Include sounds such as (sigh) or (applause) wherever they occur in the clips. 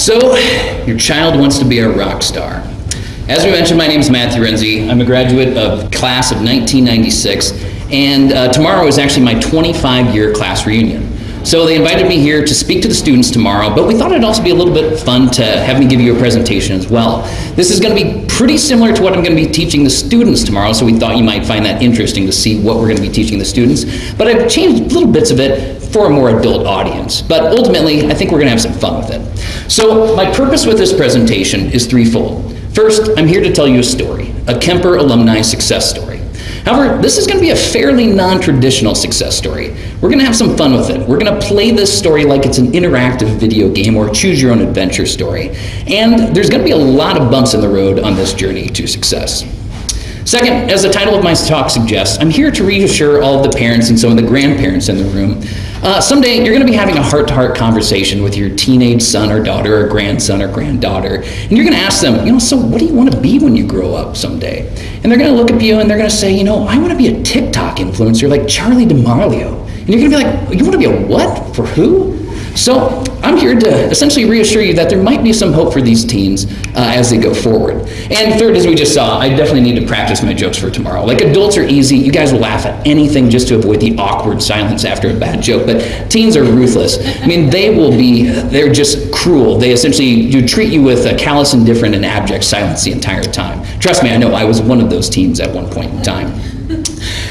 So, your child wants to be a rock star. As we mentioned, my name is Matthew Renzi. I'm a graduate of class of 1996, and uh, tomorrow is actually my 25-year class reunion. So they invited me here to speak to the students tomorrow, but we thought it'd also be a little bit fun to have me give you a presentation as well. This is going to be pretty similar to what I'm going to be teaching the students tomorrow, so we thought you might find that interesting to see what we're going to be teaching the students. But I've changed little bits of it for a more adult audience. But ultimately, I think we're going to have some fun with it. So my purpose with this presentation is threefold. First, I'm here to tell you a story, a Kemper alumni success story. However, this is going to be a fairly non-traditional success story. We're going to have some fun with it. We're going to play this story like it's an interactive video game or choose your own adventure story. And there's going to be a lot of bumps in the road on this journey to success. Second, as the title of my talk suggests, I'm here to reassure all of the parents and some of the grandparents in the room. Uh, someday you're going to be having a heart-to-heart -heart conversation with your teenage son or daughter or grandson or granddaughter, and you're going to ask them, you know, so what do you want to be when you grow up someday? And they're going to look at you and they're going to say, you know, I want to be a TikTok influencer like Charli D'Amelio. And you're going to be like, you want to be a what? For who? So I'm here to essentially reassure you that there might be some hope for these teens uh, as they go forward. And third, as we just saw, I definitely need to practice my jokes for tomorrow. Like adults are easy, you guys will laugh at anything just to avoid the awkward silence after a bad joke, but teens are ruthless. I mean, they will be, they're just cruel. They essentially do treat you with a callous, indifferent, and abject silence the entire time. Trust me, I know I was one of those teens at one point in time.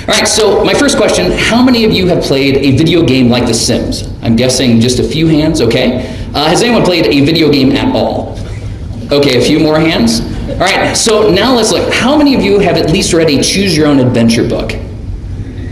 All right, so my first question, how many of you have played a video game like The Sims? I'm guessing just a few hands, okay. Uh, has anyone played a video game at all? Okay, a few more hands. All right, so now let's look. How many of you have at least read a choose your own adventure book?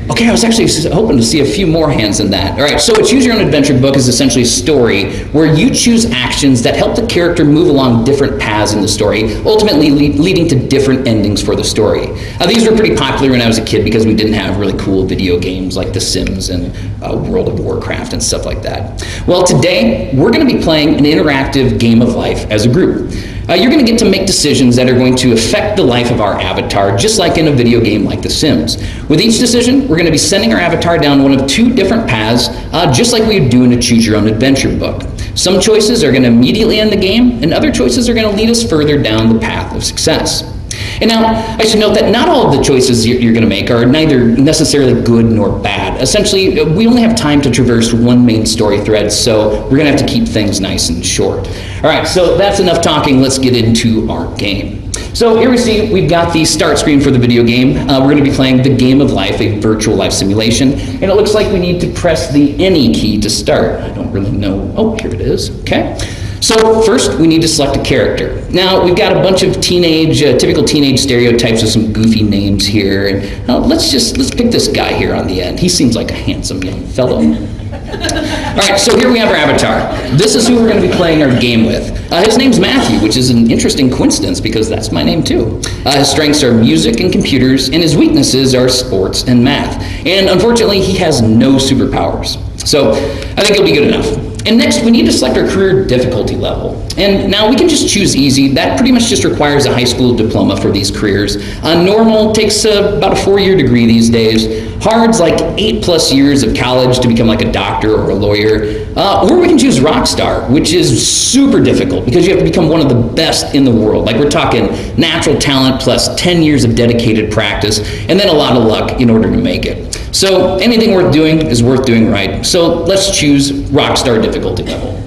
Okay, I was actually hoping to see a few more hands than that. All right, so a Choose Your Own Adventure book is essentially a story where you choose actions that help the character move along different paths in the story, ultimately le leading to different endings for the story. Uh, these were pretty popular when I was a kid because we didn't have really cool video games like The Sims and uh, World of Warcraft and stuff like that. Well, today we're going to be playing an interactive game of life as a group. Uh, you're going to get to make decisions that are going to affect the life of our avatar, just like in a video game like The Sims. With each decision, we're going to be sending our avatar down one of two different paths, uh, just like we would do in a Choose Your Own Adventure book. Some choices are going to immediately end the game, and other choices are going to lead us further down the path of success. And now, I should note that not all of the choices you're, you're going to make are neither necessarily good nor bad. Essentially, we only have time to traverse one main story thread, so we're going to have to keep things nice and short. All right, so that's enough talking. Let's get into our game. So here we see we've got the start screen for the video game. Uh, we're going to be playing the Game of Life, a virtual life simulation, and it looks like we need to press the any key to start. I don't really know. Oh, here it is. Okay. So first, we need to select a character. Now, we've got a bunch of teenage, uh, typical teenage stereotypes with some goofy names here. And uh, let's just, let's pick this guy here on the end. He seems like a handsome young fellow. All right, so here we have our avatar. This is who we're going to be playing our game with. Uh, his name's Matthew, which is an interesting coincidence because that's my name too. Uh, his strengths are music and computers, and his weaknesses are sports and math. And unfortunately, he has no superpowers. So I think he'll be good enough. And next, we need to select our career difficulty level. And now we can just choose easy. That pretty much just requires a high school diploma for these careers. Uh, normal takes about a four-year degree these days. Hard's like eight plus years of college to become like a doctor or a lawyer. Uh, or we can choose Rockstar, which is super difficult because you have to become one of the best in the world. Like we're talking natural talent plus 10 years of dedicated practice and then a lot of luck in order to make it. So anything worth doing is worth doing right. So let's choose Rockstar difficulty level.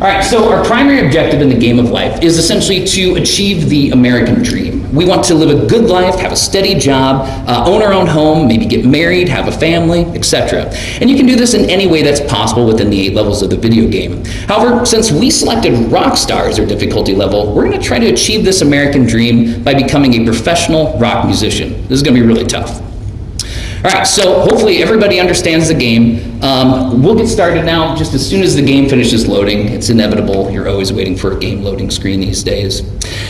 All right, so our primary objective in the game of life is essentially to achieve the American dream. We want to live a good life, have a steady job, uh, own our own home, maybe get married, have a family, etc. And you can do this in any way that's possible within the eight levels of the video game. However, since we selected Rockstar as our difficulty level, we're going to try to achieve this American dream by becoming a professional rock musician. This is going to be really tough. All right, so hopefully everybody understands the game. Um, we'll get started now just as soon as the game finishes loading. It's inevitable. You're always waiting for a game loading screen these days.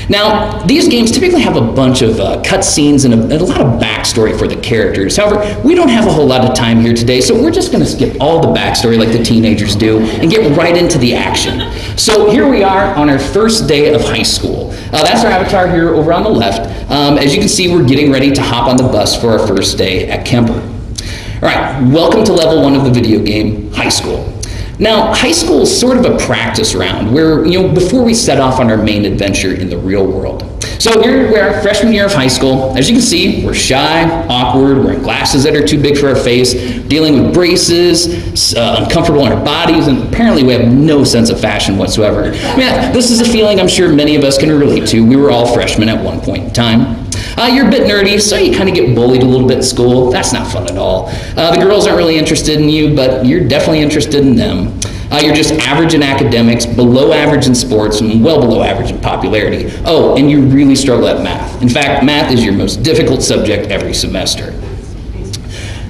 Now, these games typically have a bunch of uh, cutscenes and a, a, lot of backstory for the characters. However, we don't have a whole lot of time here today, so we're just going to skip all the backstory like the teenagers do and get right into the action. So here we are on our first day of high school. Uh, that's our avatar here over on the left. Um, as you can see, we're getting ready to hop on the bus for our first day at Kemper. All right, welcome to level one of the video game, high school. Now, high school is sort of a practice round where, you know, before we set off on our main adventure in the real world. So here we are, freshman year of high school. As you can see, we're shy, awkward, wearing glasses that are too big for our face, dealing with braces, uh, uncomfortable in our bodies, and apparently we have no sense of fashion whatsoever. Yeah, this is a feeling I'm sure many of us can relate to. We were all freshmen at one point in time. Uh, you're a bit nerdy, so you kind of get bullied a little bit in school. That's not fun at all. Uh, the girls aren't really interested in you, but you're definitely interested in them. Uh, you're just average in academics, below average in sports, and well below average in popularity. Oh, and you really struggle at math. In fact, math is your most difficult subject every semester.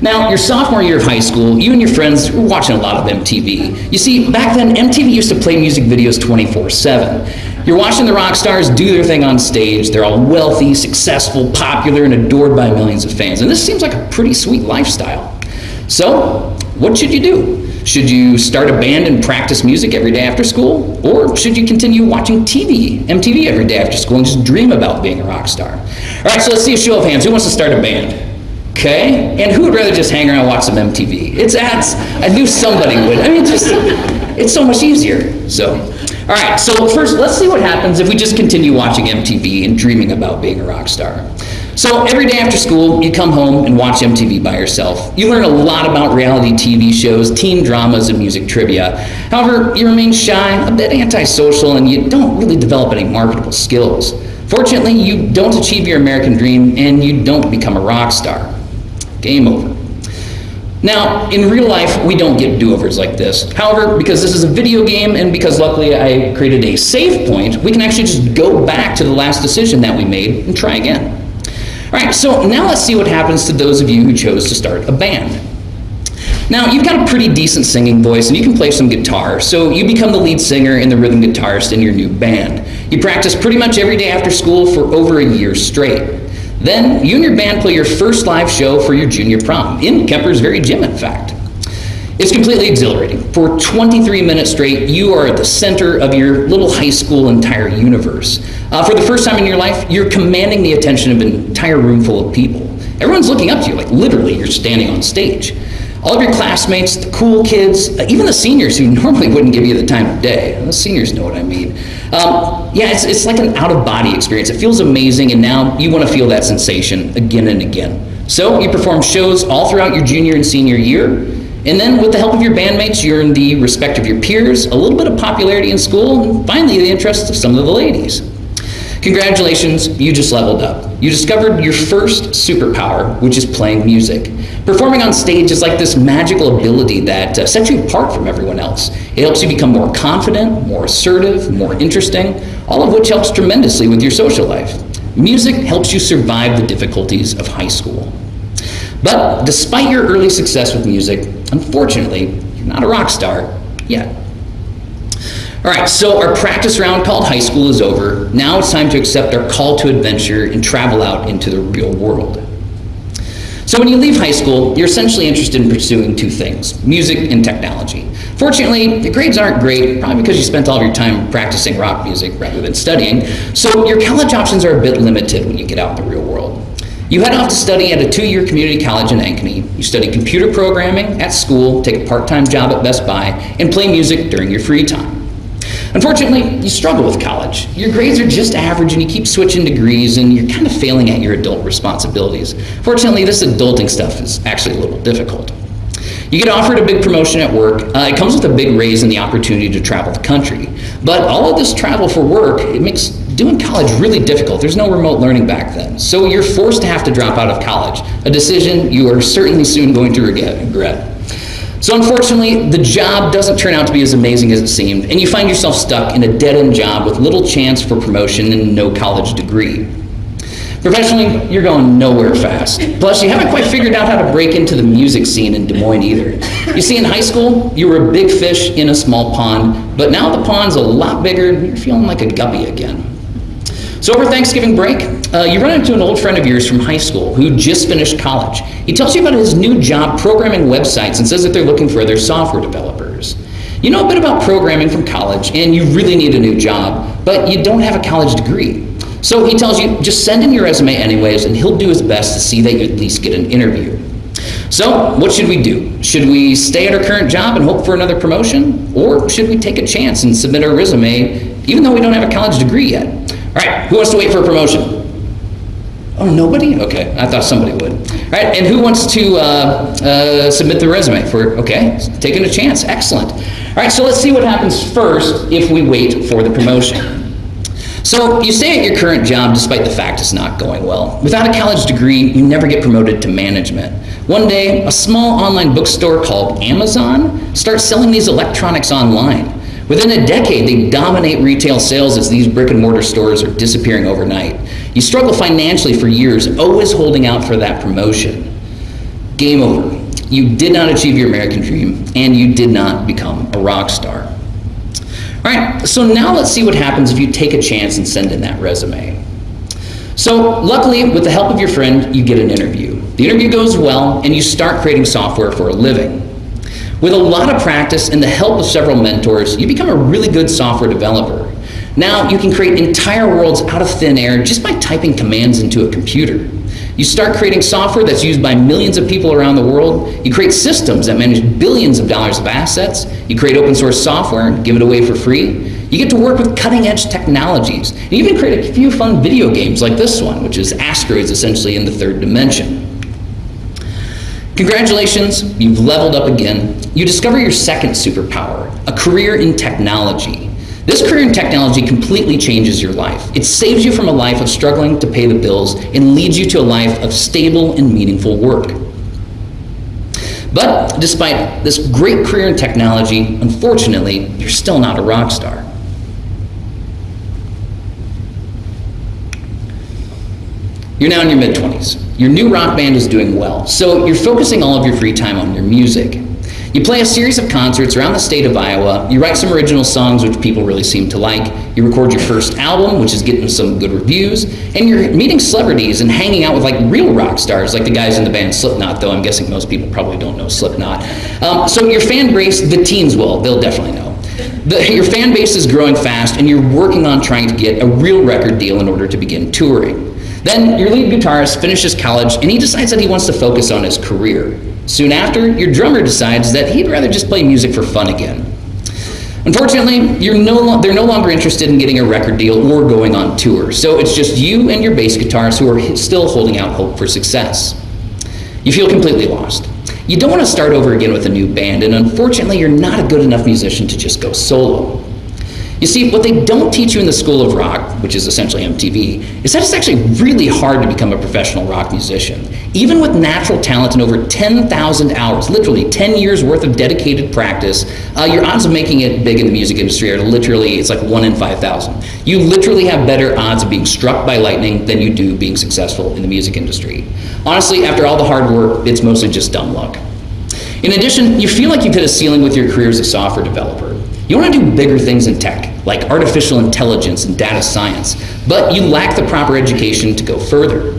Now, your sophomore year of high school, you and your friends were watching a lot of MTV. You see, back then, MTV used to play music videos 24 7. You're watching the rock stars do their thing on stage. They're all wealthy, successful, popular, and adored by millions of fans. And this seems like a pretty sweet lifestyle. So, what should you do? Should you start a band and practice music every day after school? Or should you continue watching TV, MTV every day after school and just dream about being a rock star? All right, so let's see a show of hands. Who wants to start a band? Okay? And who would rather just hang around and watch some MTV? It's ads. I knew somebody would. I mean, just, it's so much easier. So, all right, so first, let's see what happens if we just continue watching MTV and dreaming about being a rock star. So every day after school, you come home and watch MTV by yourself. You learn a lot about reality TV shows, teen dramas, and music trivia. However, you remain shy, a bit antisocial, and you don't really develop any marketable skills. Fortunately, you don't achieve your American dream and you don't become a rock star. Game over. Now, in real life, we don't get do-overs like this. However, because this is a video game and because luckily I created a save point, we can actually just go back to the last decision that we made and try again. All right, so now let's see what happens to those of you who chose to start a band. Now, you've got a pretty decent singing voice and you can play some guitar, so you become the lead singer and the rhythm guitarist in your new band. You practice pretty much every day after school for over a year straight. Then you and your band play your first live show for your junior prom, in Kemper's very gym, in fact. It's completely exhilarating. For 23 minutes straight, you are at the center of your little high school entire universe. Uh, for the first time in your life, you're commanding the attention of an entire room full of people. Everyone's looking up to you, like literally, you're standing on stage. All of your classmates, the cool kids, uh, even the seniors who (laughs) normally wouldn't give you the time of day. The seniors know what I mean. Um, yeah, it's, it's like an out-of-body experience. It feels amazing, and now you want to feel that sensation again and again. So you perform shows all throughout your junior and senior year, and then with the help of your bandmates, you earn the respect of your peers, a little bit of popularity in school, and finally the interest of some of the ladies. Congratulations, you just leveled up. You discovered your first superpower, which is playing music. Performing on stage is like this magical ability that uh, sets you apart from everyone else. It helps you become more confident, more assertive, more interesting, all of which helps tremendously with your social life. Music helps you survive the difficulties of high school. But despite your early success with music, unfortunately, you're not a rock star yet. All right, so our practice round called high school is over. Now it's time to accept our call to adventure and travel out into the real world. So when you leave high school, you're essentially interested in pursuing two things, music and technology. Fortunately, your grades aren't great, probably because you spent all of your time practicing rock music rather than studying, so your college options are a bit limited when you get out in the real world. You head off to study at a two-year community college in Ankeny. You study computer programming at school, take a part-time job at Best Buy, and play music during your free time. Unfortunately, you struggle with college. Your grades are just average and you keep switching degrees and you're kind of failing at your adult responsibilities. Fortunately, this adulting stuff is actually a little difficult. You get offered a big promotion at work. Uh, it comes with a big raise and the opportunity to travel the country. But all of this travel for work, it makes doing college really difficult. There's no remote learning back then. So you're forced to have to drop out of college, a decision you are certainly soon going to regret. So unfortunately, the job doesn't turn out to be as amazing as it seemed, and you find yourself stuck in a dead-end job with little chance for promotion and no college degree. Professionally, you're going nowhere fast. Plus, you haven't quite figured out how to break into the music scene in Des Moines either. You see, in high school, you were a big fish in a small pond, but now the pond's a lot bigger and you're feeling like a guppy again. So over Thanksgiving break, uh, you run into an old friend of yours from high school who just finished college. He tells you about his new job programming websites and says that they're looking for other software developers. You know a bit about programming from college and you really need a new job, but you don't have a college degree. So he tells you, just send in your resume anyways and he'll do his best to see that you at least get an interview. So, what should we do? Should we stay at our current job and hope for another promotion? Or should we take a chance and submit our resume even though we don't have a college degree yet? All right, who wants to wait for a promotion? Oh, nobody? Okay, I thought somebody would. All right, and who wants to uh, uh, submit the resume for, okay, taking a chance, excellent. All right, so let's see what happens first if we wait for the promotion. So you stay at your current job despite the fact it's not going well. Without a college degree, you never get promoted to management. One day, a small online bookstore called Amazon starts selling these electronics online. Within a decade, they dominate retail sales as these brick and mortar stores are disappearing overnight. You struggle financially for years, always holding out for that promotion. Game over. You did not achieve your American dream, and you did not become a rock star. All right, so now let's see what happens if you take a chance and send in that resume. So luckily, with the help of your friend, you get an interview. The interview goes well, and you start creating software for a living. With a lot of practice and the help of several mentors, you become a really good software developer. Now you can create entire worlds out of thin air just by typing commands into a computer. You start creating software that's used by millions of people around the world. You create systems that manage billions of dollars of assets. You create open source software and give it away for free. You get to work with cutting edge technologies. And you even create a few fun video games like this one, which is Asteroids essentially in the third dimension. Congratulations, you've leveled up again. You discover your second superpower, a career in technology. This career in technology completely changes your life. It saves you from a life of struggling to pay the bills and leads you to a life of stable and meaningful work. But despite this great career in technology, unfortunately, you're still not a rock star. You're now in your mid-20s. Your new rock band is doing well, so you're focusing all of your free time on your music. You play a series of concerts around the state of Iowa, you write some original songs which people really seem to like, you record your first album, which is getting some good reviews, and you're meeting celebrities and hanging out with like real rock stars, like the guys in the band Slipknot, though I'm guessing most people probably don't know Slipknot. Um, so your fan base, the teens will, they'll definitely know. The, your fan base is growing fast and you're working on trying to get a real record deal in order to begin touring. Then your lead guitarist finishes college and he decides that he wants to focus on his career. Soon after, your drummer decides that he'd rather just play music for fun again. Unfortunately, no they're no longer interested in getting a record deal or going on tour, so it's just you and your bass guitarist who are still holding out hope for success. You feel completely lost. You don't want to start over again with a new band, and unfortunately, you're not a good enough musician to just go solo. You see, what they don't teach you in the School of Rock, which is essentially MTV, is that it's actually really hard to become a professional rock musician. Even with natural talent and over 10,000 hours, literally 10 years worth of dedicated practice, uh, your odds of making it big in the music industry are literally, it's like 1 in 5,000. You literally have better odds of being struck by lightning than you do being successful in the music industry. Honestly, after all the hard work, it's mostly just dumb luck. In addition, you feel like you've hit a ceiling with your career as a software developer. You want to do bigger things in tech, like artificial intelligence and data science, but you lack the proper education to go further.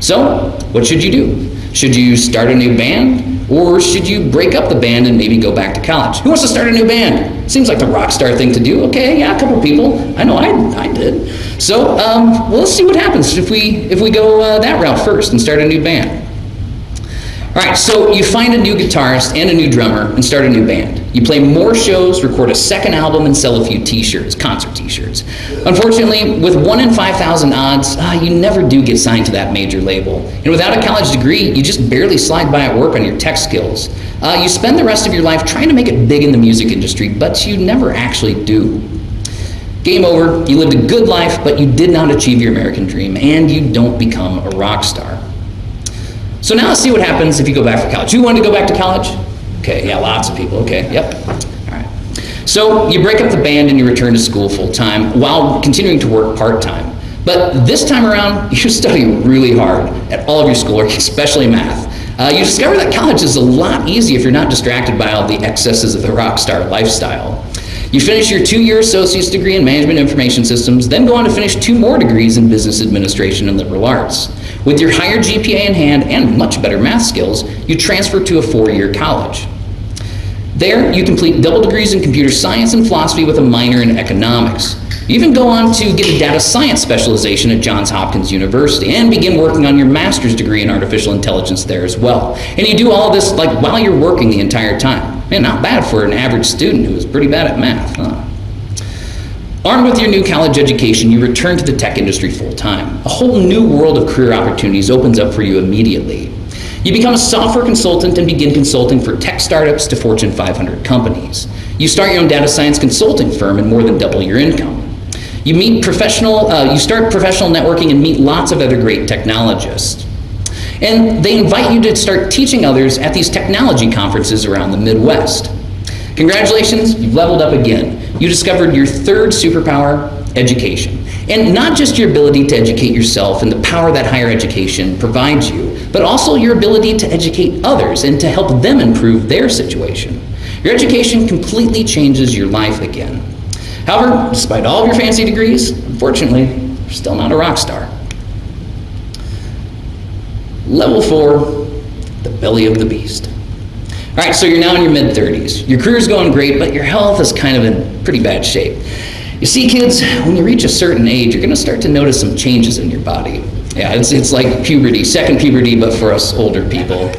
So, what should you do? Should you start a new band? Or should you break up the band and maybe go back to college? Who wants to start a new band? Seems like the rock star thing to do. Okay, yeah, a couple people. I know I, I did. So, um, well, let's see what happens if we, if we go uh, that route first and start a new band. All right, so you find a new guitarist and a new drummer and start a new band. You play more shows, record a second album, and sell a few t-shirts, concert t-shirts. Unfortunately, with 1 in 5,000 odds, uh, you never do get signed to that major label. And without a college degree, you just barely slide by at work on your tech skills. Uh, you spend the rest of your life trying to make it big in the music industry, but you never actually do. Game over, you lived a good life, but you did not achieve your American dream, and you don't become a rock star. So now let's see what happens if you go back to college. Who wanted to go back to college? Okay, yeah, lots of people. Okay, yep. All right. So you break up the band and you return to school full time while continuing to work part time. But this time around, (laughs) you study really hard at all of your schoolwork, especially math. Uh, you discover that college is a lot easier if you're not distracted by all the excesses of the rock star lifestyle. You finish your two-year associate's degree in management information systems, then go on to finish two more degrees in business administration and liberal arts. With your higher GPA in hand and much better math skills, you transfer to a four-year college. There, you complete double degrees in computer science and philosophy with a minor in economics. You even go on to get a data science specialization at Johns Hopkins University and begin working on your master's degree in artificial intelligence there as well. And you do all this like while you're working the entire time. Man, not bad for an average student who is pretty bad at math, huh? Armed with your new college education, you return to the tech industry full time. A whole new world of career opportunities opens up for you immediately. You become a software consultant and begin consulting for tech startups to Fortune 500 companies. You start your own data science consulting firm and more than double your income. You meet professional, uh, you start professional networking and meet lots of other great technologists. And they invite you to start teaching others at these technology conferences around the Midwest. Congratulations, you've leveled up again. You discovered your third superpower, education. And not just your ability to educate yourself and the power that higher education provides you, but also your ability to educate others and to help them improve their situation. Your education completely changes your life again. However, despite all of your fancy degrees, unfortunately, you're still not a rock star. Level four, the belly of the beast. All right, so you're now in your mid 30s. Your career's going great, but your health is kind of in pretty bad shape. You see, kids, when you reach a certain age, you're going to start to notice some changes in your body. Yeah, it's, it's like puberty, second puberty, but for us older people.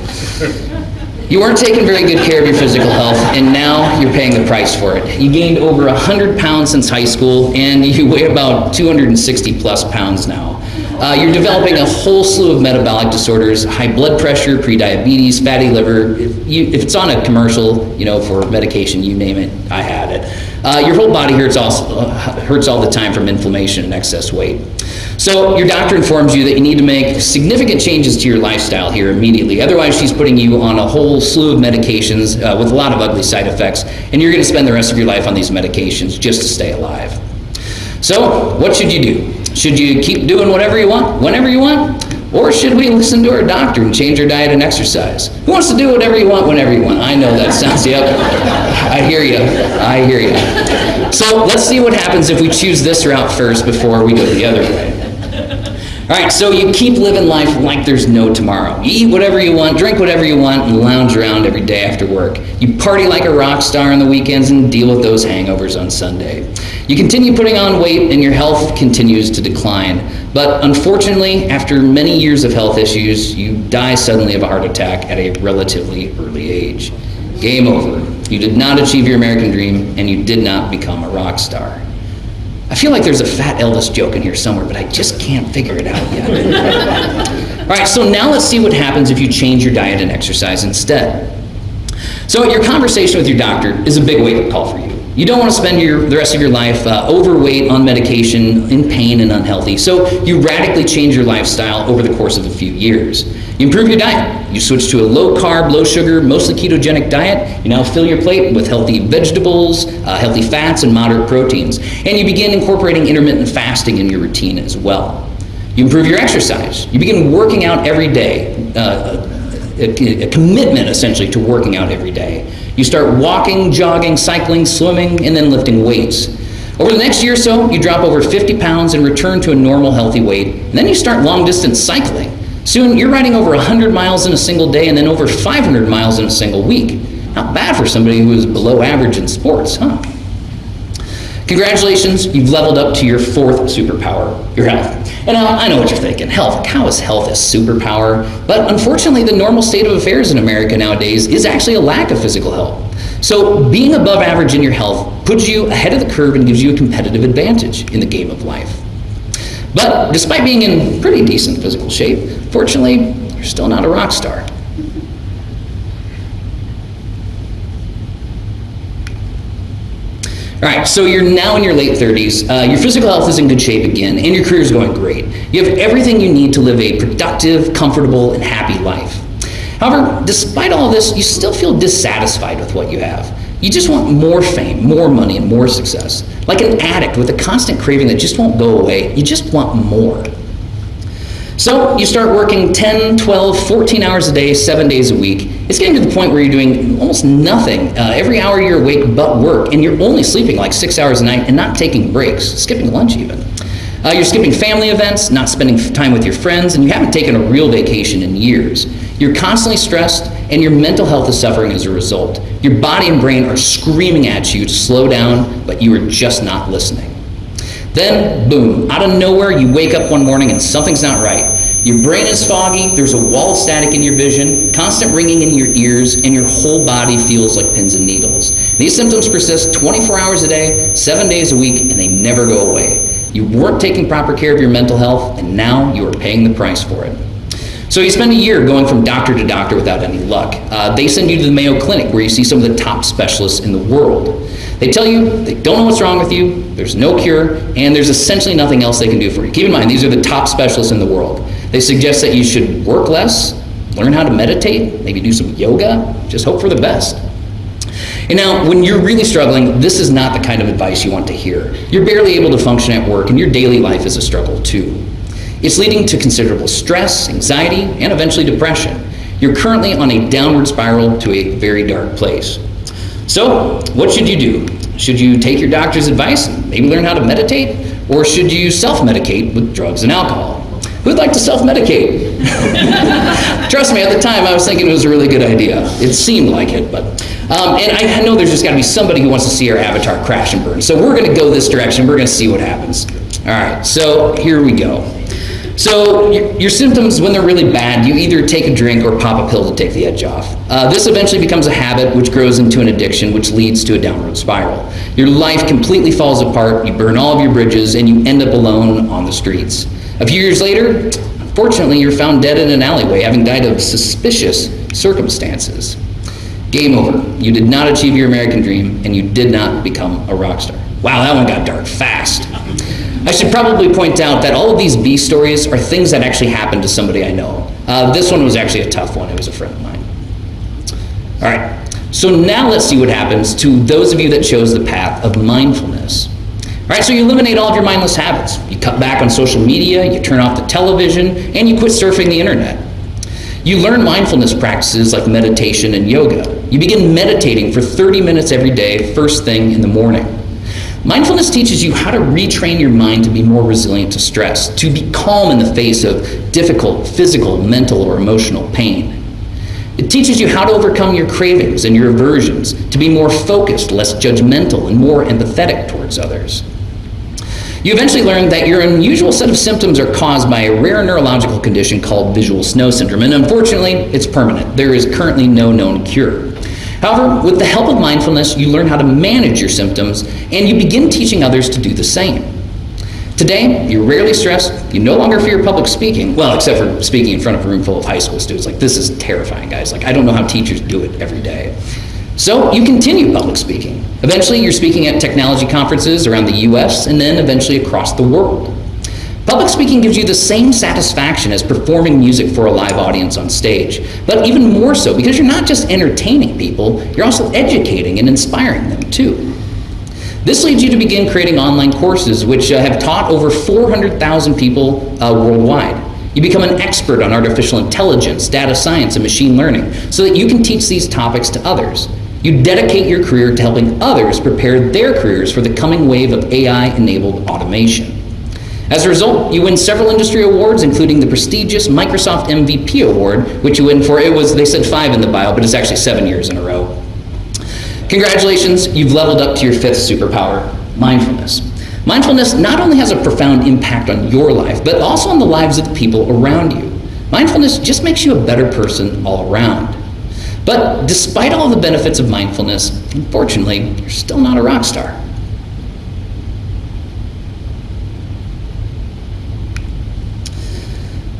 You weren't taking very good care of your physical health, and now you're paying the price for it. You gained over 100 pounds since high school, and (laughs) you weigh about 260 plus pounds now. Uh, you're developing a whole slew of metabolic disorders, high blood pressure, prediabetes, fatty liver. If, you, if it's on a commercial, you know, for medication, you name it, I had it. Uh, your whole body hurts, also, uh, hurts all the time from inflammation and excess weight. So your doctor informs you that you need to make significant changes to your lifestyle here immediately. Otherwise, she's putting you on a whole slew of medications uh, with a lot of ugly side effects, and you're going to spend the rest of your life on these medications just to stay alive. So what should you do? Should you keep doing whatever you want, whenever you want? Or should we listen to our doctor and change our diet and exercise? Who wants to do whatever you want, whenever you want? I know that sounds, yep. I hear you. I hear you. So let's see what happens if we choose this route first before we go the other way. All right, so you keep living life like there's no tomorrow. You eat whatever you want, drink whatever you want, and lounge around every day after work. You party like a rock star on the weekends and deal with those hangovers on Sunday. You continue putting on weight and your health continues to decline. But unfortunately, after many years of health issues, you die suddenly of a heart attack at a relatively early age. Game over. You did not achieve your American dream and you did not become a rock star. I feel like there's a fat Elvis joke in here somewhere, but I just can't figure it out yet. (laughs) All right, so now let's see what happens if you change your diet and exercise instead. So your conversation with your doctor is a big wake-up call for you. You don't want to spend your, the rest of your life uh, overweight, on medication, in pain, and unhealthy. So you radically change your lifestyle over the course of a few years. You improve your diet. You switch to a low carb, low sugar, mostly ketogenic diet. You now fill your plate with healthy vegetables, uh, healthy fats, and moderate proteins. And you begin incorporating intermittent fasting in your routine as well. You improve your exercise. You begin working out every day, uh, a, a commitment essentially to working out every day. You start walking, jogging, cycling, swimming, and then lifting weights. Over the next year or so, you drop over 50 pounds and return to a normal healthy weight. And then you start long distance cycling. Soon you're riding over 100 miles in a single day and then over 500 miles in a single week. Not bad for somebody who is below average in sports, huh? Congratulations, you've leveled up to your fourth superpower, your health. And uh, I know what you're thinking, health, how is health a superpower? But unfortunately, the normal state of affairs in America nowadays is actually a lack of physical health. So being above average in your health puts you ahead of the curve and gives you a competitive advantage in the game of life. But despite being in pretty decent physical shape, fortunately, you're still not a rock star. All right, so you're now in your late 30s, uh, your physical health is in good shape again, and your career is going great. You have everything you need to live a productive, comfortable, and happy life. However, despite all this, you still feel dissatisfied with what you have. You just want more fame, more money, and more success. Like an addict with a constant craving that just won't go away, you just want more. So you start working 10, 12, 14 hours a day, seven days a week. It's getting to the point where you're doing almost nothing uh, every hour you're awake but work, and you're only sleeping like six hours a night and not taking breaks, skipping lunch even. Uh, you're skipping family events, not spending time with your friends, and you haven't taken a real vacation in years. You're constantly stressed, and your mental health is suffering as a result. Your body and brain are screaming at you to slow down, but you are just not listening. Then, boom, out of nowhere, you wake up one morning and something's not right. Your brain is foggy, there's a wall of static in your vision, constant ringing in your ears, and your whole body feels like pins and needles. These symptoms persist 24 hours a day, seven days a week, and they never go away. You weren't taking proper care of your mental health, and now you are paying the price for it. So you spend a year going from doctor to doctor without any luck. Uh, they send you to the Mayo Clinic where you see some of the top specialists in the world. They tell you they don't know what's wrong with you, there's no cure, and there's essentially nothing else they can do for you. Keep in mind, these are the top specialists in the world. They suggest that you should work less, learn how to meditate, maybe do some yoga, just hope for the best. And now, when you're really struggling, this is not the kind of advice you want to hear. You're barely able to function at work, and your daily life is a struggle too. It's leading to considerable stress, anxiety, and eventually depression. You're currently on a downward spiral to a very dark place. So, what should you do? Should you take your doctor's advice and maybe learn how to meditate? Or should you self medicate with drugs and alcohol? Who'd like to self medicate? (laughs) Trust me, at the time I was thinking it was a really good idea. It seemed like it, but. Um, and I know there's just got to be somebody who wants to see our avatar crash and burn. So we're going to go this direction. We're going to see what happens. All right, so here we go. So your, your, symptoms, when they're really bad, you either take a drink or pop a pill to take the edge off. Uh, this eventually becomes a habit, which grows into an addiction, which leads to a downward spiral. Your life completely falls apart, you burn all of your bridges, and you end up alone on the streets. A few years later, unfortunately, you're found dead in an alleyway, having died of suspicious circumstances. Game over. You did not achieve your American dream, and you did not become a rock star. Wow, that one got dark fast. I should probably point out that all of these B stories are things that actually happened to somebody I know. Uh, this one was actually a tough one. It was a friend of mine. All right. So now let's see what happens to those of you that chose the path of mindfulness. All right, so you eliminate all of your mindless habits. You cut back on social media, you turn off the television, and you quit surfing the internet. You learn mindfulness practices like meditation and yoga. You begin meditating for 30 minutes every day, first thing in the morning. Mindfulness teaches you how to retrain your mind to be more resilient to stress, to be calm in the face of difficult physical, mental, or emotional pain. It teaches you how to overcome your cravings and your aversions, to be more focused, less judgmental, and more empathetic towards others. You eventually learn that your unusual set of symptoms are caused by a rare neurological condition called visual snow syndrome, and unfortunately, it's permanent. There is currently no known cure. However, with the help of mindfulness, you learn how to manage your symptoms and you begin teaching others to do the same. Today, you're rarely stressed, you no longer fear public speaking, well, except for speaking in front of a room full of high school students. Like, this is terrifying, guys. Like, I don't know how teachers do it every day. So, you continue public speaking. Eventually, you're speaking at technology conferences around the US and then eventually across the world. Public speaking gives you the same satisfaction as performing music for a live audience on stage, but even more so because you're not just entertaining people, you're also educating and inspiring them too. This leads you to begin creating online courses which uh, have taught over 400,000 people uh, worldwide. You become an expert on artificial intelligence, data science, and machine learning so that you can teach these topics to others. You dedicate your career to helping others prepare their careers for the coming wave of AI-enabled automation. As a result, you win several industry awards, including the prestigious Microsoft MVP Award, which you win for, it was, they said five in the bio, but it's actually seven years in a row. Congratulations, you've leveled up to your fifth superpower, mindfulness. Mindfulness not only has a profound impact on your life, but also on the lives of the people around you. Mindfulness just makes you a better person all around. But despite all the benefits of mindfulness, unfortunately, you're still not a rock star.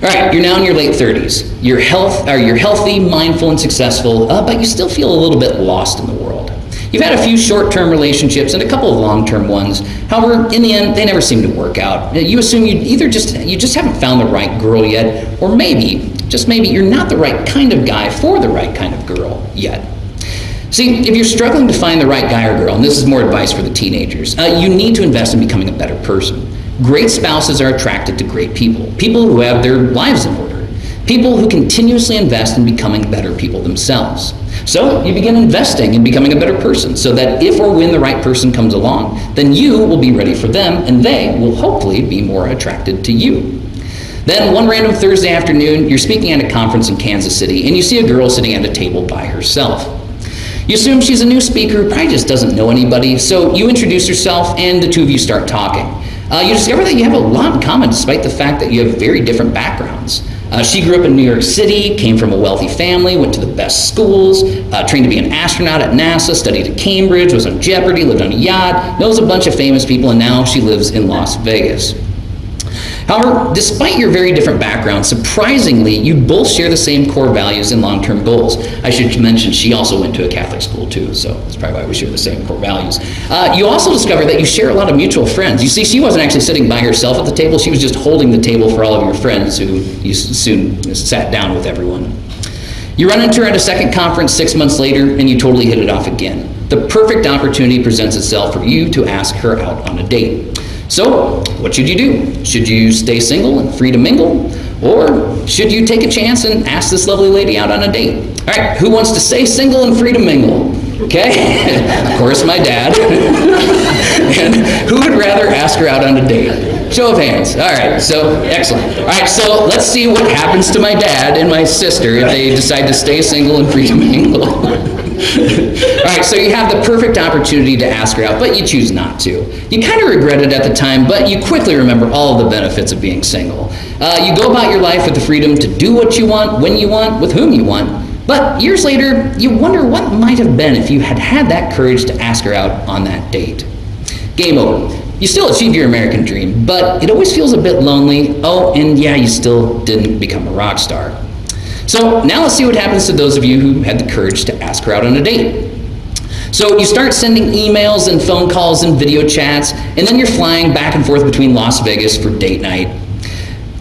All right, you're now in your late 30s. You're, health, or you're healthy, mindful, and successful, uh, but you still feel a little bit lost in the world. You've had a few short-term relationships and a couple of long-term ones. However, in the end, they never seem to work out. You assume you either just you just haven't found the right girl yet, or maybe, just maybe, you're not the right kind of guy for the right kind of girl yet. See, if you're struggling to find the right guy or girl, and this is more advice for the teenagers, uh, you need to invest in becoming a better person. Great spouses are attracted to great people, people who have their lives in order, people who continuously invest in becoming better people themselves. So you begin investing in becoming a better person so that if or when the right person comes along, then you will be ready for them and they will hopefully be more attracted to you. Then one random Thursday afternoon, you're speaking at a conference in Kansas City and you see a girl sitting at a table by herself. You assume she's a new speaker probably just doesn't know anybody, so you introduce yourself and the two of you start talking. Uh, you discover that you have a lot in common despite the fact that you have very different backgrounds. Uh, she grew up in New York City, came from a wealthy family, went to the best schools, uh, trained to be an astronaut at NASA, studied at Cambridge, was on Jeopardy, lived on a yacht, knows a bunch of famous people, and now she lives in Las Vegas. However, despite your very different backgrounds, surprisingly, you both share the same core values and long-term goals. I should mention she also went to a Catholic school too, so that's probably why we share the same core values. Uh, you also discover that you share a lot of mutual friends. You see, she wasn't actually sitting by herself at the table, she was just holding the table for all of your friends who you soon sat down with everyone. You run into her at a second conference six months later, and you totally hit it off again. The perfect opportunity presents itself for you to ask her out on a date. So, what should you do? Should you stay single and free to mingle? Or should you take a chance and ask this lovely lady out on a date? All right, who wants to stay single and free to mingle? Okay, (laughs) of course my dad. (laughs) and who would rather ask her out on a date? Show of hands. All right, so excellent. All right, so let's see what happens to my dad and my sister if they decide to stay single and free to mingle. (laughs) (laughs) All right, so you have the perfect opportunity to ask her out, but you choose not to. You kind of regret it at the time, but you quickly remember all the benefits of being single. Uh, you go about your life with the freedom to do what you want, when you want, with whom you want. But years later, you wonder what might have been if you had had that courage to ask her out on that date. Game over. You still achieve your American dream, but it always feels a bit lonely. Oh, and yeah, you still didn't become a rock star. So now let's see what happens to those of you who had the courage to ask her out on a date. So you start sending emails and phone calls and video chats, and then you're flying back and forth between Las Vegas for date night.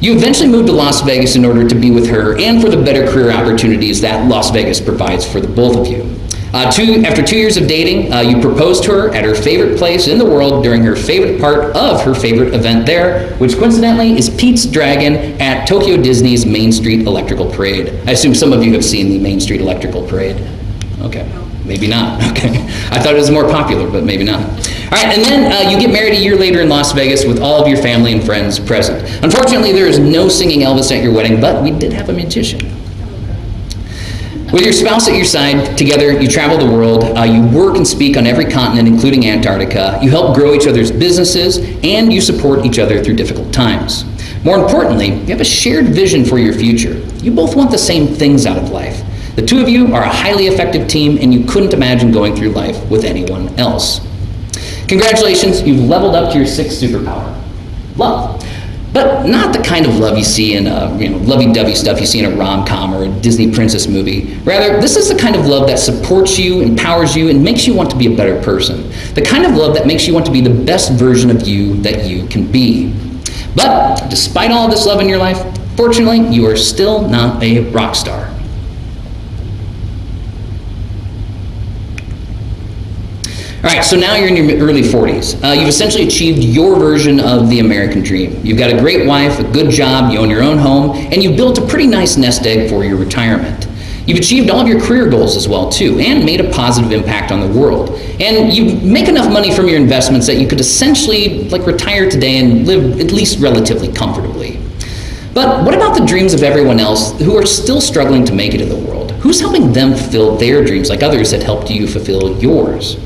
You eventually move to Las Vegas in order to be with her and for the better career opportunities that Las Vegas provides for the both of you. Uh, two, after two years of dating, uh, you proposed to her at her favorite place in the world during her favorite part of her favorite event there, which coincidentally is Pete's Dragon at Tokyo Disney's Main Street Electrical Parade. I assume some of you have seen the Main Street Electrical Parade. Okay, maybe not. (laughs) Okay, I thought it was more popular, but maybe not. All right, and then uh, you get married a year later in Las Vegas with all of your family and friends present. Unfortunately, there is no singing Elvis at your wedding, but we did have a magician. With your spouse at your side, together you travel the world, uh, you work and speak on every continent, including Antarctica, you help grow each other's businesses, and you support each other through difficult times. More importantly, you have a shared vision for your future. You both want the same things out of life. The two of you are a highly effective team, and you couldn't imagine going through life with anyone else. Congratulations, you've leveled up to your sixth superpower love. But not the kind of love you see in a, you know, lovey-dovey stuff you see in a rom-com or a Disney princess movie. Rather, this is the kind of love that supports you, empowers you, and makes you want to be a better person. The kind of love that makes you want to be the best version of you that you can be. But despite all this love in your life, fortunately, you are still not a rock star. All right, so now you're in your early 40s. Uh, you've essentially achieved your version of the American dream. You've got a great wife, a good job, you own your own home, and you've built a pretty nice nest egg for your retirement. You've achieved all of your career goals as well too, and made a positive impact on the world. And you make enough money from your investments that you could essentially like retire today and live at least relatively comfortably. But what about the dreams of everyone else who are still struggling to make it in the world? Who's helping them fulfill their dreams like others that helped you fulfill yours?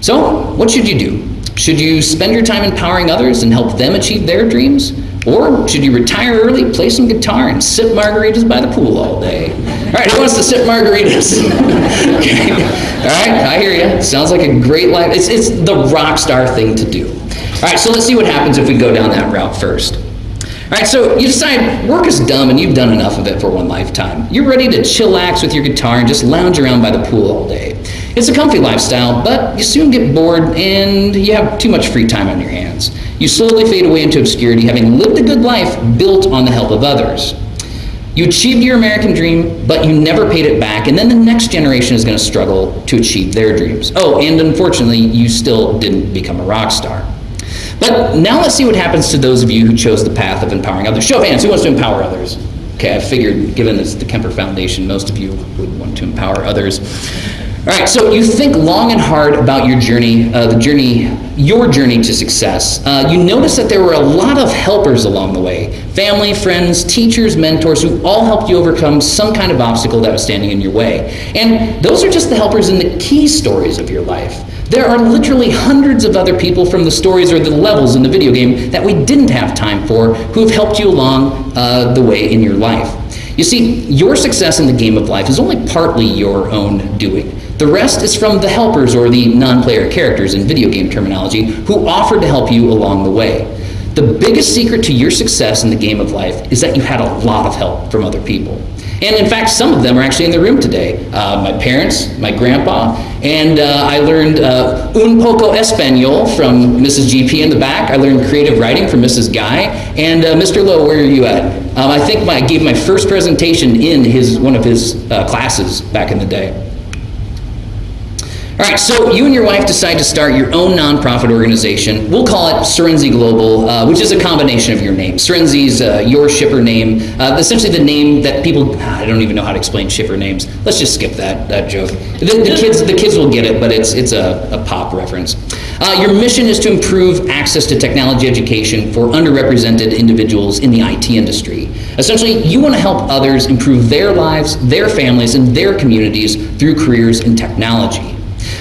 So, what should you do? Should you spend your time empowering others and help them achieve their dreams? Or should you retire early, play some guitar, and sip margaritas by the pool all day? All right, who wants to sip margaritas? (laughs) okay. All right, I hear you. Sounds like a great life. It's, it's the rock star thing to do. All right, so let's see what happens if we go down that route first. All right, so you decide work is dumb and you've done enough of it for one lifetime. You're ready to chillax with your guitar and just lounge around by the pool all day. It's a comfy lifestyle, but you soon get bored and you have too much free time on your hands. You slowly fade away into obscurity, having lived a good life built on the help of others. You achieved your American dream, but you never paid it back, and then the next generation is going to struggle to achieve their dreams. Oh, and unfortunately, you still didn't become a rock star. But now let's see what happens to those of you who chose the path of empowering others. Show of hands, who wants to empower others? Okay, I figured given it's the Kemper Foundation, most of you would want to empower others. All right, so you think long and hard about your journey, uh, the journey, your journey to success. Uh, you notice that there were a lot of helpers along the way family, friends, teachers, mentors who all helped you overcome some kind of obstacle that was standing in your way. And those are just the helpers in the key stories of your life. There are literally hundreds of other people from the stories or the levels in the video game that we didn't have time for who have helped you along uh, the way in your life. You see, your success in the game of life is only partly your own doing. The rest is from the helpers or the non-player characters in video game terminology who offered to help you along the way. The biggest secret to your success in the game of life is that you had a lot of help from other people. And in fact, some of them are actually in the room today. Uh, my parents, my grandpa, and uh, I learned uh, un poco español from Mrs. GP in the back. I learned creative writing from Mrs. Guy. And uh, Mr. Lowe, where are you at? Um, I think my, I gave my first presentation in his, one of his uh, classes back in the day. All right, so you and your wife decide to start your own nonprofit organization. We'll call it Serenzi Global, uh, which is a combination of your name. Serenzi's uh, your shipper name, uh, essentially the name that people, I don't even know how to explain shipper names. Let's just skip that, that joke. The, the kids, the kids will get it, but it's, it's a, a pop reference. Uh, your mission is to improve access to technology education for underrepresented individuals in the IT industry. Essentially, you want to help others improve their lives, their families, and their communities through careers in technology.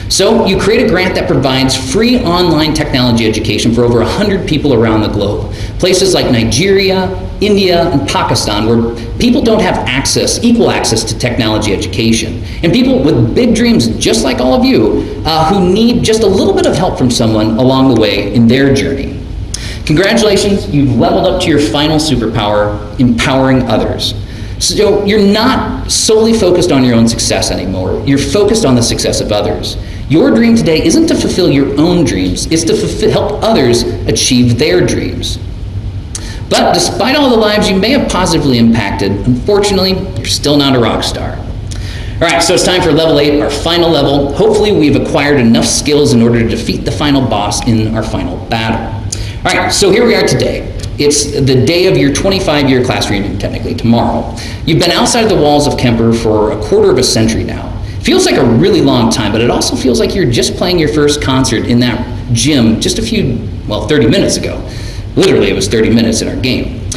So you create a grant that provides free online technology education for over 100 people around the globe. Places like Nigeria, India, and Pakistan where people don't have access, equal access to technology education. And people with big dreams just like all of you uh, who need just a little bit of help from someone along the way in their journey. Congratulations, you've leveled up to your final superpower, empowering others. So you're not solely focused on your own success anymore. You're focused on the success of others. Your dream today isn't to fulfill your own dreams, it's to fulfill, help others achieve their dreams. But despite all the lives you may have positively impacted, unfortunately, you're still not a rock star. All right, so it's time for level eight, our final level. Hopefully we've acquired enough skills in order to defeat the final boss in our final battle. All right, so here we are today. It's the day of your 25-year class reunion, technically, tomorrow. You've been outside the walls of Kemper for a quarter of a century now. Feels like a really long time, but it also feels like you're just playing your first concert in that gym just a few, well, 30 minutes ago. Literally, it was 30 minutes in our game.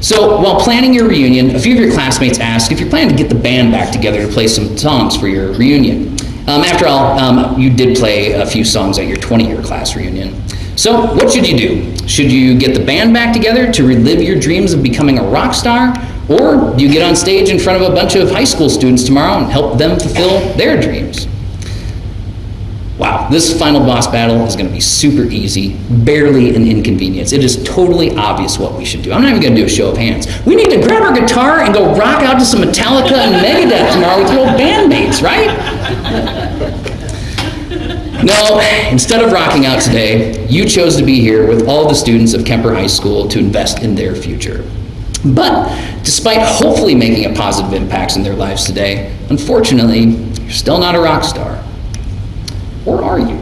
So while planning your reunion, a few of your classmates asked if you're planning to get the band back together to play some songs for your reunion. Um, after all, um, you did play a few songs at your 20-year class reunion. So what should you do? Should you get the band back together to relive your dreams of becoming a rock star? Or you get on stage in front of a bunch of high school students tomorrow and help them fulfill their dreams? Wow, this final boss battle is going to be super easy, barely an inconvenience. It is totally obvious what we should do. I'm not even going to do a show of hands. We need to grab our guitar and go rock out to some Metallica and Megadeth tomorrow with your bandmates, right? No, instead of rocking out today, you chose to be here with all the students of Kemper High School to invest in their future. But despite hopefully making a positive impact in their lives today, unfortunately, you're still not a rock star. Or are you?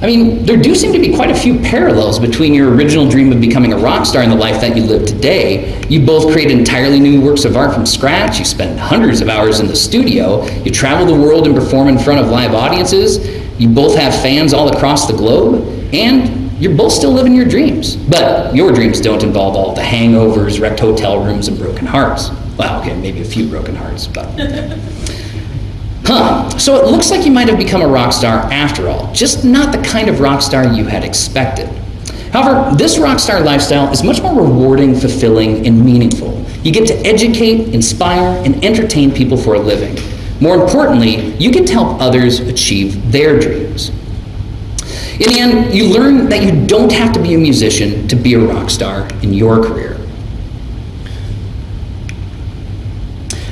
I mean, there do seem to be quite a few parallels between your original dream of becoming a rock star and the life that you live today. You both create entirely new works of art from scratch, you spend hundreds of hours in the studio, you travel the world and perform in front of live audiences, you both have fans all across the globe, and you're both still living your dreams. But your dreams don't involve all the hangovers, wrecked hotel rooms, and broken hearts. Well, okay, maybe a few broken hearts, but. (laughs) Huh, so it looks like you might have become a rock star after all, just not the kind of rock star you had expected. However, this rock star lifestyle is much more rewarding, fulfilling, and meaningful. You get to educate, inspire, and entertain people for a living. More importantly, you get to help others achieve their dreams. In the end, you learn that you don't have to be a musician to be a rock star in your career.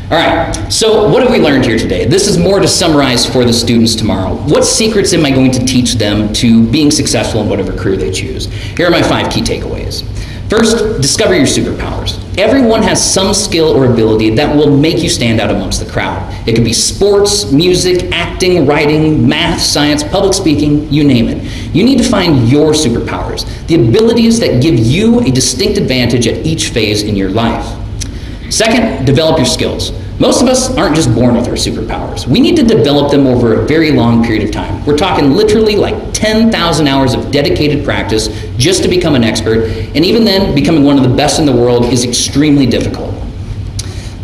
All right, so what have we learned here today? This is more to summarize for the students tomorrow. What secrets am I going to teach them to being successful in whatever career they choose? Here are my five key takeaways. First, discover your superpowers. Everyone has some skill or ability that will make you stand out amongst the crowd. It could be sports, music, acting, writing, math, science, public speaking, you name it. You need to find your superpowers, the abilities that give you a distinct advantage at each phase in your life. Second, develop your skills. Most of us aren't just born with our superpowers. We need to develop them over a very long period of time. We're talking literally like 10,000 hours of dedicated practice just to become an expert, and even then, becoming one of the best in the world is extremely difficult.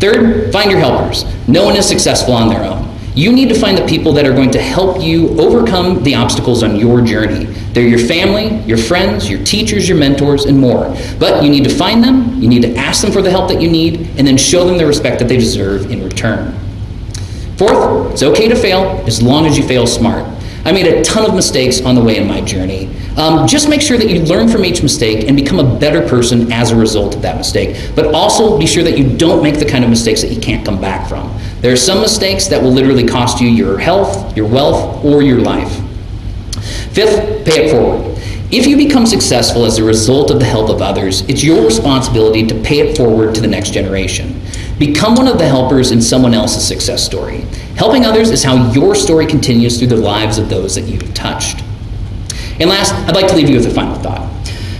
Third, find your helpers. No one is successful on their own. You need to find the people that are going to help you overcome the obstacles on your journey. They're your family, your friends, your teachers, your mentors, and more. But you need to find them, you need to ask them for the help that you need, and then show them the respect that they deserve in return. Fourth, it's okay to fail as long as you fail smart. I made a ton of mistakes on the way in my journey. Um, just make sure that you learn from each mistake and become a better person as a result of that mistake. But also be sure that you don't make the kind of mistakes that you can't come back from. There are some mistakes that will literally cost you your health, your wealth, or your life. Fifth, pay it forward. If you become successful as a result of the help of others, it's your responsibility to pay it forward to the next generation. Become one of the helpers in someone else's success story. Helping others is how your story continues through the lives of those that you've touched. And last, I'd like to leave you with a final thought.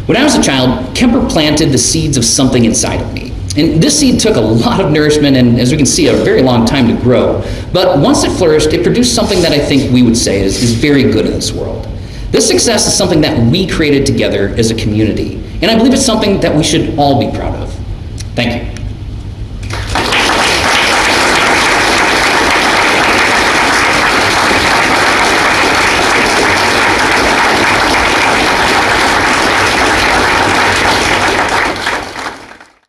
When I was a child, Kemper planted the seeds of something inside of me. And this seed took a lot of nourishment and, as we can see, a very long time to grow. But once it flourished, it produced something that I think we would say is, is very good in this world. This success is something that we created together as a community, and I believe it's something that we should all be proud of. Thank you.